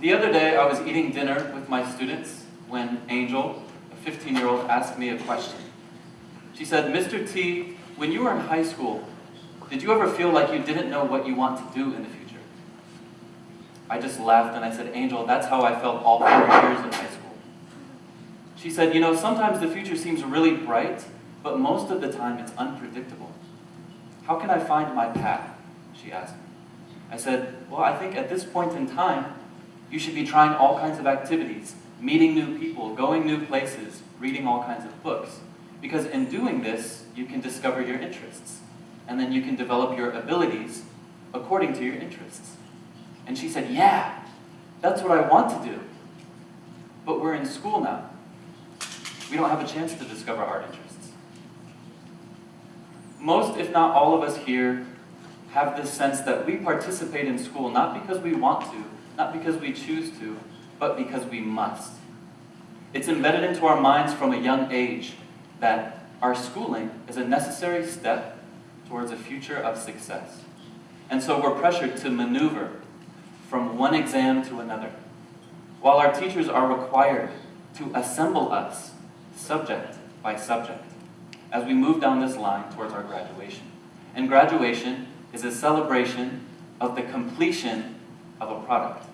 the other day I was eating dinner with my students when Angel, a 15-year-old, asked me a question. She said, Mr. T, when you were in high school, did you ever feel like you didn't know what you want to do in the future? I just laughed and I said, Angel, that's how I felt all four years in high school. She said, you know, sometimes the future seems really bright, but most of the time it's unpredictable. How can I find my path? She asked me. I said, well, I think at this point in time, you should be trying all kinds of activities, meeting new people, going new places, reading all kinds of books. Because in doing this, you can discover your interests. And then you can develop your abilities according to your interests. And she said, yeah, that's what I want to do. But we're in school now. We don't have a chance to discover our interests. Most, if not all of us here, have this sense that we participate in school not because we want to, not because we choose to, but because we must. It's embedded into our minds from a young age that our schooling is a necessary step towards a future of success. And so we're pressured to maneuver from one exam to another, while our teachers are required to assemble us subject by subject as we move down this line towards our graduation. And graduation is a celebration of the completion of a product.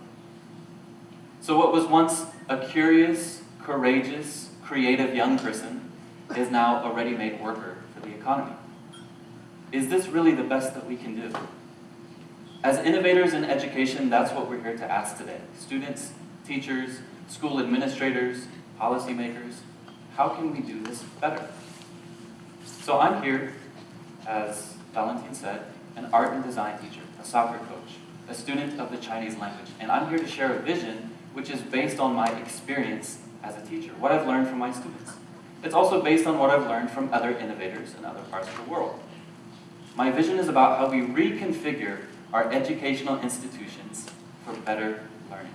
So what was once a curious, courageous, creative young person is now a ready-made worker for the economy. Is this really the best that we can do? As innovators in education, that's what we're here to ask today. Students, teachers, school administrators, policymakers, how can we do this better? So I'm here, as Valentine said, an art and design teacher, a soccer coach, a student of the Chinese language, and I'm here to share a vision which is based on my experience as a teacher, what I've learned from my students. It's also based on what I've learned from other innovators in other parts of the world. My vision is about how we reconfigure our educational institutions for better learning.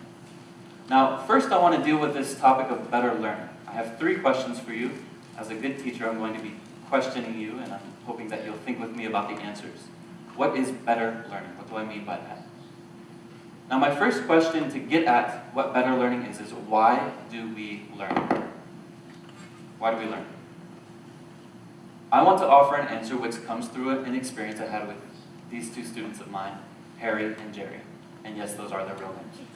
Now, first I want to deal with this topic of better learning. I have three questions for you. As a good teacher, I'm going to be questioning you, and I'm hoping that you'll think with me about the answers. What is better learning? What do I mean by that? Now, my first question to get at what better learning is, is why do we learn? Why do we learn? I want to offer an answer which comes through an experience I had with these two students of mine Harry and Jerry. And yes, those are their real names.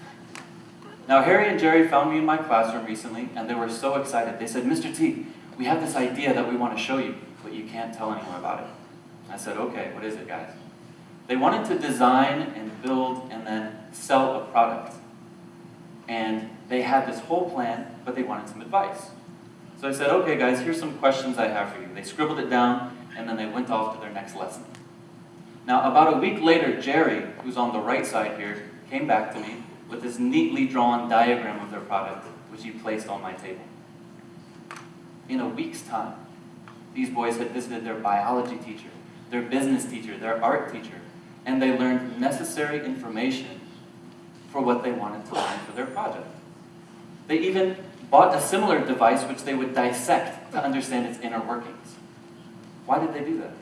Now, Harry and Jerry found me in my classroom recently, and they were so excited. They said, Mr. T, we have this idea that we want to show you, but you can't tell anyone about it. I said, okay, what is it, guys? They wanted to design and build and then sell a product. And they had this whole plan, but they wanted some advice. So I said, okay, guys, here's some questions I have for you. They scribbled it down, and then they went off to their next lesson. Now, about a week later, Jerry, who's on the right side here, came back to me with this neatly drawn diagram of their product, which he placed on my table. In a week's time, these boys had visited their biology teacher, their business teacher, their art teacher, and they learned necessary information for what they wanted to learn for their project. They even bought a similar device which they would dissect to understand its inner workings. Why did they do that?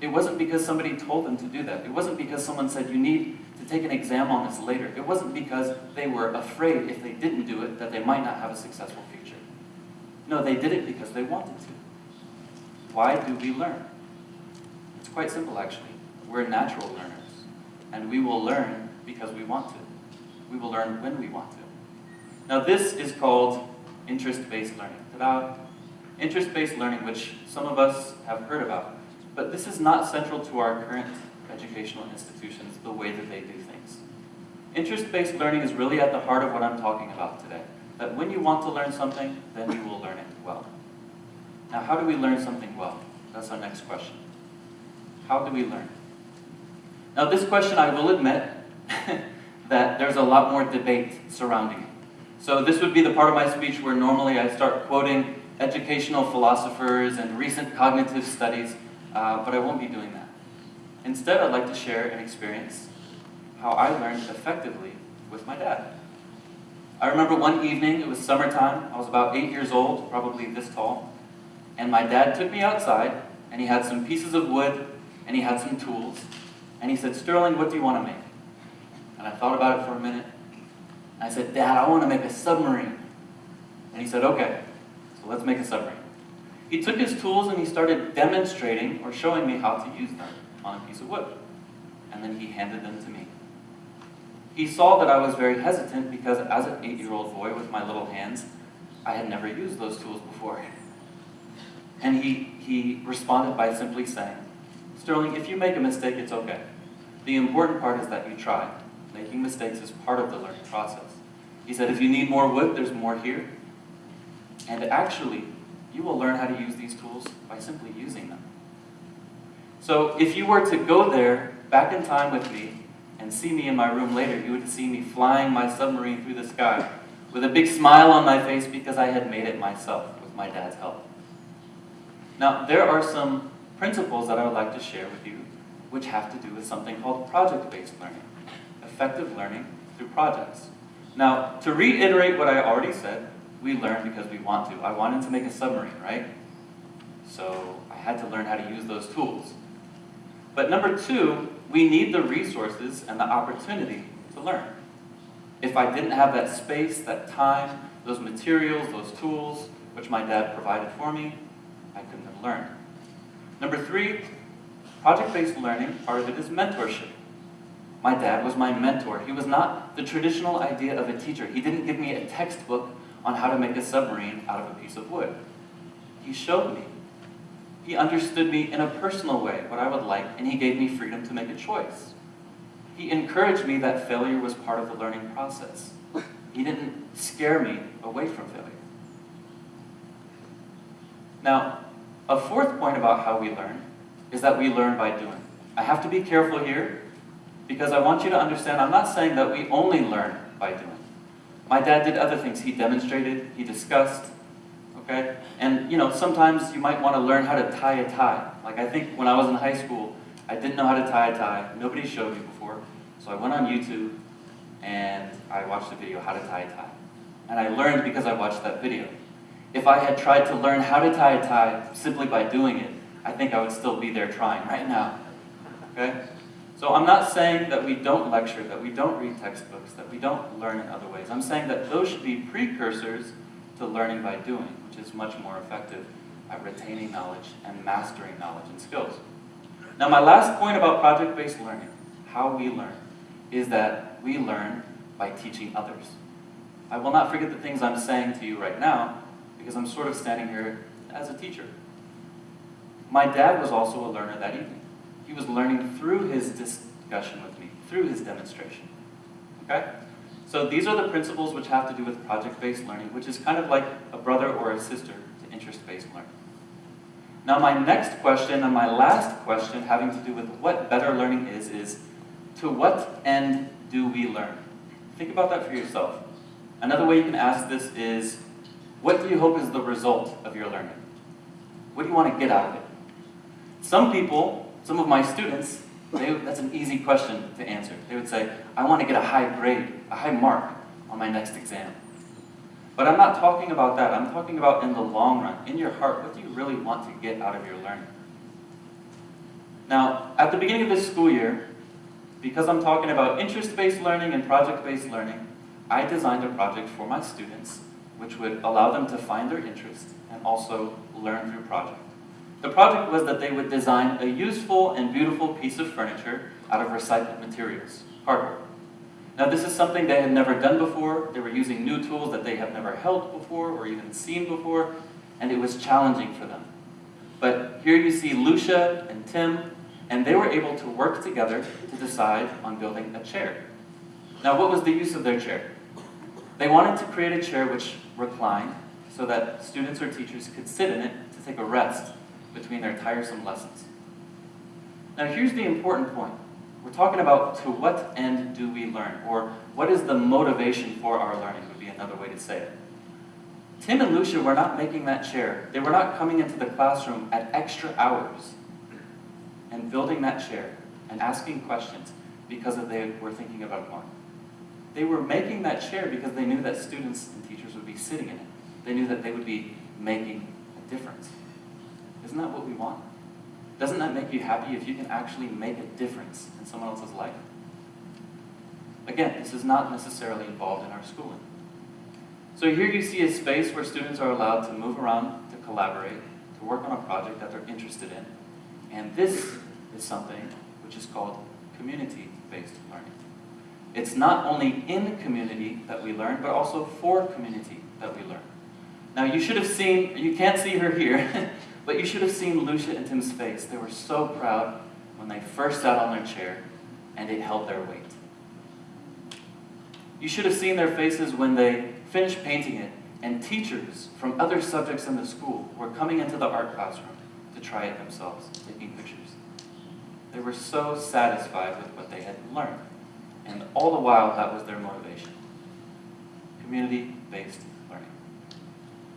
It wasn't because somebody told them to do that. It wasn't because someone said, you need to take an exam on this later. It wasn't because they were afraid if they didn't do it that they might not have a successful future. No, they did it because they wanted to. Why do we learn? It's quite simple, actually. We're natural learners. And we will learn because we want to. We will learn when we want to. Now this is called interest-based learning. Ta-da! Interest-based learning, which some of us have heard about. But this is not central to our current educational institutions, the way that they do things. Interest-based learning is really at the heart of what I'm talking about today. That when you want to learn something, then you will learn it well. Now, how do we learn something well? That's our next question. How do we learn? Now, this question, I will admit that there's a lot more debate surrounding it. So this would be the part of my speech where normally I start quoting educational philosophers and recent cognitive studies uh, but I won't be doing that. Instead, I'd like to share an experience, how I learned effectively with my dad. I remember one evening, it was summertime, I was about eight years old, probably this tall, and my dad took me outside, and he had some pieces of wood, and he had some tools, and he said, Sterling, what do you want to make? And I thought about it for a minute. I said, Dad, I want to make a submarine. And he said, okay, so let's make a submarine. He took his tools and he started demonstrating or showing me how to use them on a piece of wood. And then he handed them to me. He saw that I was very hesitant because as an eight-year-old boy with my little hands, I had never used those tools before. And he, he responded by simply saying, Sterling, if you make a mistake, it's okay. The important part is that you try. Making mistakes is part of the learning process. He said, if you need more wood, there's more here. And actually, you will learn how to use these tools by simply using them. So if you were to go there, back in time with me, and see me in my room later, you would see me flying my submarine through the sky with a big smile on my face because I had made it myself with my dad's help. Now, there are some principles that I would like to share with you which have to do with something called project-based learning, effective learning through projects. Now, to reiterate what I already said, we learn because we want to. I wanted to make a submarine, right? So I had to learn how to use those tools. But number two, we need the resources and the opportunity to learn. If I didn't have that space, that time, those materials, those tools, which my dad provided for me, I couldn't have learned. Number three, project-based learning, part of it is mentorship. My dad was my mentor. He was not the traditional idea of a teacher. He didn't give me a textbook on how to make a submarine out of a piece of wood. He showed me. He understood me in a personal way, what I would like, and he gave me freedom to make a choice. He encouraged me that failure was part of the learning process. He didn't scare me away from failure. Now, a fourth point about how we learn is that we learn by doing. I have to be careful here because I want you to understand I'm not saying that we only learn by doing. My dad did other things. He demonstrated, he discussed, okay? And, you know, sometimes you might want to learn how to tie a tie. Like, I think when I was in high school, I didn't know how to tie a tie. Nobody showed me before. So I went on YouTube and I watched a video, how to tie a tie. And I learned because I watched that video. If I had tried to learn how to tie a tie simply by doing it, I think I would still be there trying right now. Okay? So I'm not saying that we don't lecture, that we don't read textbooks, that we don't learn in other ways. I'm saying that those should be precursors to learning by doing, which is much more effective at retaining knowledge and mastering knowledge and skills. Now my last point about project-based learning, how we learn, is that we learn by teaching others. I will not forget the things I'm saying to you right now, because I'm sort of standing here as a teacher. My dad was also a learner that evening. He was learning through his discussion with me, through his demonstration. Okay? So these are the principles which have to do with project-based learning, which is kind of like a brother or a sister to interest-based learning. Now my next question and my last question having to do with what better learning is, is to what end do we learn? Think about that for yourself. Another way you can ask this is, what do you hope is the result of your learning? What do you want to get out of it? Some people some of my students, they, that's an easy question to answer. They would say, I want to get a high grade, a high mark on my next exam. But I'm not talking about that. I'm talking about in the long run, in your heart, what do you really want to get out of your learning? Now, at the beginning of this school year, because I'm talking about interest-based learning and project-based learning, I designed a project for my students which would allow them to find their interest and also learn through project. The project was that they would design a useful and beautiful piece of furniture out of recycled materials, cardboard. Now this is something they had never done before. They were using new tools that they have never held before or even seen before, and it was challenging for them. But here you see Lucia and Tim, and they were able to work together to decide on building a chair. Now what was the use of their chair? They wanted to create a chair which reclined so that students or teachers could sit in it to take a rest between their tiresome lessons. Now here's the important point. We're talking about to what end do we learn, or what is the motivation for our learning would be another way to say it. Tim and Lucia were not making that chair. They were not coming into the classroom at extra hours and building that chair and asking questions because they were thinking about more. They were making that chair because they knew that students and sitting in it. They knew that they would be making a difference. Isn't that what we want? Doesn't that make you happy if you can actually make a difference in someone else's life? Again, this is not necessarily involved in our schooling. So here you see a space where students are allowed to move around, to collaborate, to work on a project that they're interested in. And this is something which is called community-based learning. It's not only in community that we learn, but also for community that we learn. Now you should have seen, you can't see her here, but you should have seen Lucia and Tim's face. They were so proud when they first sat on their chair and it held their weight. You should have seen their faces when they finished painting it and teachers from other subjects in the school were coming into the art classroom to try it themselves, taking pictures. They were so satisfied with what they had learned. And all the while, that was their motivation. Community-based.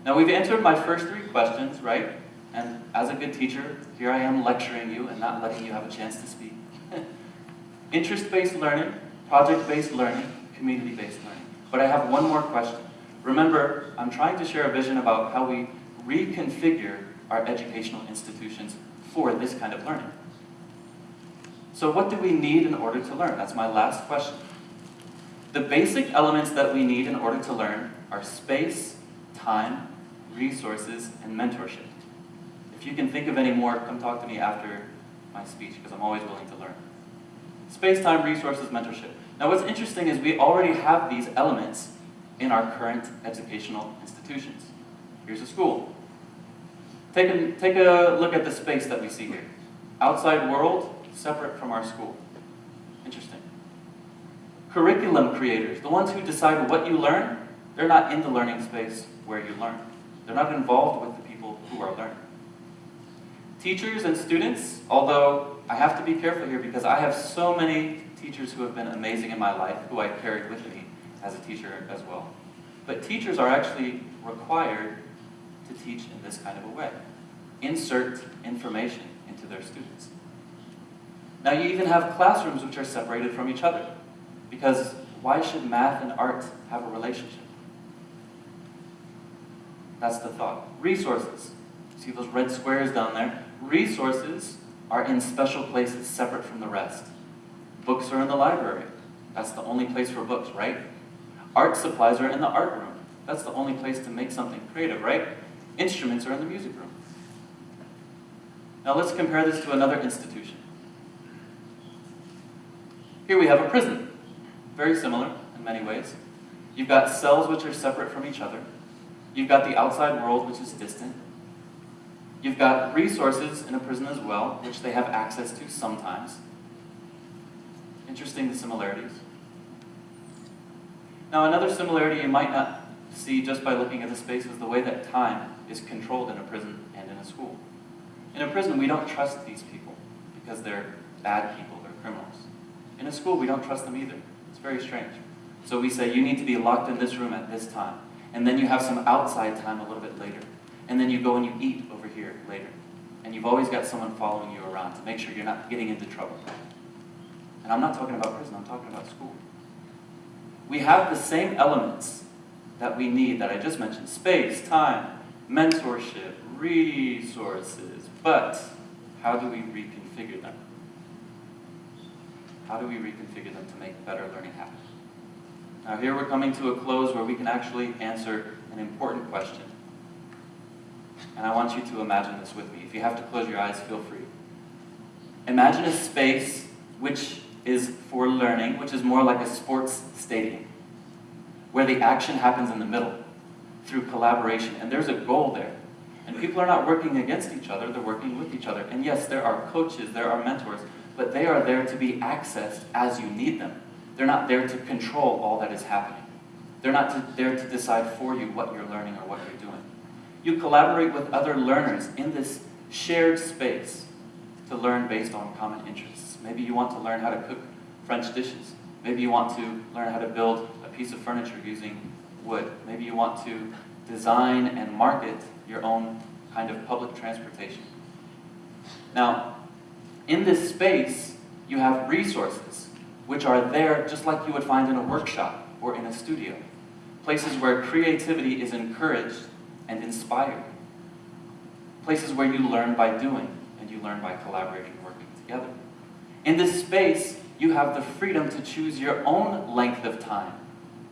Now, we've answered my first three questions, right? And as a good teacher, here I am lecturing you and not letting you have a chance to speak. Interest-based learning, project-based learning, community-based learning. But I have one more question. Remember, I'm trying to share a vision about how we reconfigure our educational institutions for this kind of learning. So what do we need in order to learn? That's my last question. The basic elements that we need in order to learn are space, time, resources, and mentorship. If you can think of any more, come talk to me after my speech, because I'm always willing to learn. Space, time, resources, mentorship. Now what's interesting is we already have these elements in our current educational institutions. Here's a school. Take a, take a look at the space that we see here. Outside world, separate from our school. Interesting. Curriculum creators, the ones who decide what you learn, they're not in the learning space where you learn. They're not involved with the people who are learning. Teachers and students, although I have to be careful here because I have so many teachers who have been amazing in my life, who I carried with me as a teacher as well. But teachers are actually required to teach in this kind of a way. Insert information into their students. Now you even have classrooms which are separated from each other. Because why should math and art have a relationship? That's the thought. Resources. See those red squares down there? Resources are in special places separate from the rest. Books are in the library. That's the only place for books, right? Art supplies are in the art room. That's the only place to make something creative, right? Instruments are in the music room. Now let's compare this to another institution. Here we have a prison. Very similar in many ways. You've got cells which are separate from each other. You've got the outside world which is distant. You've got resources in a prison as well, which they have access to sometimes. Interesting the similarities. Now another similarity you might not see just by looking at the space is the way that time is controlled in a prison and in a school. In a prison, we don't trust these people because they're bad people, they're criminals. In a school, we don't trust them either. It's very strange. So we say, you need to be locked in this room at this time. And then you have some outside time a little bit later. And then you go and you eat over here later. And you've always got someone following you around to make sure you're not getting into trouble. And I'm not talking about prison, I'm talking about school. We have the same elements that we need that I just mentioned. Space, time, mentorship, resources. But how do we reconfigure them? How do we reconfigure them to make better learning happen? Now here we're coming to a close where we can actually answer an important question. And I want you to imagine this with me. If you have to close your eyes, feel free. Imagine a space which is for learning, which is more like a sports stadium, where the action happens in the middle through collaboration. And there's a goal there. And people are not working against each other, they're working with each other. And yes, there are coaches, there are mentors, but they are there to be accessed as you need them. They're not there to control all that is happening. They're not to, there to decide for you what you're learning or what you're doing. You collaborate with other learners in this shared space to learn based on common interests. Maybe you want to learn how to cook French dishes. Maybe you want to learn how to build a piece of furniture using wood. Maybe you want to design and market your own kind of public transportation. Now, in this space, you have resources which are there just like you would find in a workshop or in a studio. Places where creativity is encouraged and inspired. Places where you learn by doing and you learn by collaborating working together. In this space, you have the freedom to choose your own length of time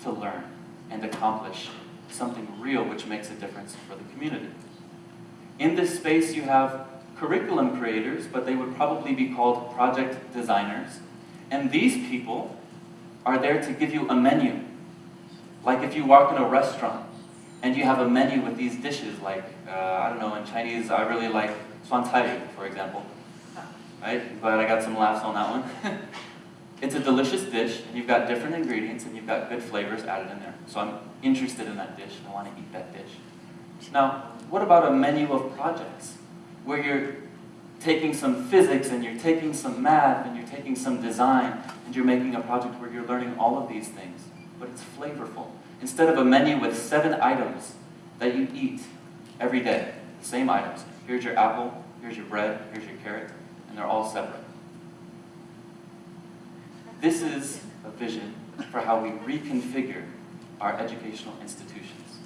to learn and accomplish something real which makes a difference for the community. In this space, you have curriculum creators, but they would probably be called project designers. And these people are there to give you a menu. Like if you walk in a restaurant and you have a menu with these dishes, like, uh, I don't know, in Chinese, I really like suan cai, for example. Right? But I got some laughs on that one. it's a delicious dish, and you've got different ingredients, and you've got good flavors added in there. So I'm interested in that dish, and I want to eat that dish. Now, what about a menu of projects? Where you're taking some physics, and you're taking some math, and you're taking some design, and you're making a project where you're learning all of these things, but it's flavorful. Instead of a menu with seven items that you eat every day, same items. Here's your apple, here's your bread, here's your carrot, and they're all separate. This is a vision for how we reconfigure our educational institutions.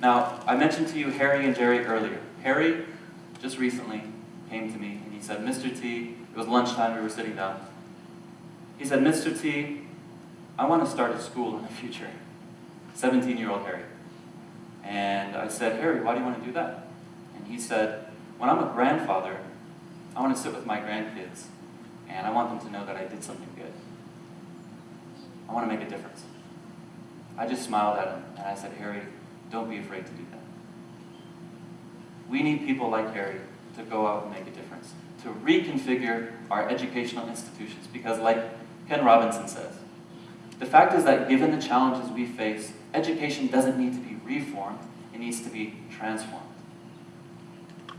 Now, I mentioned to you Harry and Jerry earlier. Harry just recently came to me and he said, Mr. T, it was lunchtime, we were sitting down. He said, Mr. T, I want to start a school in the future. 17-year-old Harry. And I said, Harry, why do you want to do that? And he said, when I'm a grandfather, I want to sit with my grandkids and I want them to know that I did something good. I want to make a difference. I just smiled at him and I said, Harry, don't be afraid to do that. We need people like Harry to go out and make a difference, to reconfigure our educational institutions, because like Ken Robinson says, the fact is that given the challenges we face, education doesn't need to be reformed, it needs to be transformed.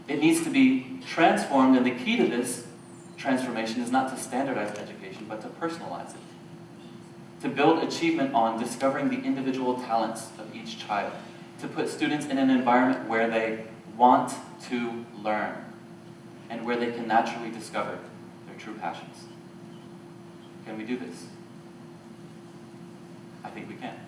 It needs to be transformed, and the key to this transformation is not to standardize education, but to personalize it. To build achievement on discovering the individual talents of each child. To put students in an environment where they want to learn and where they can naturally discover their true passions. Can we do this? I think we can.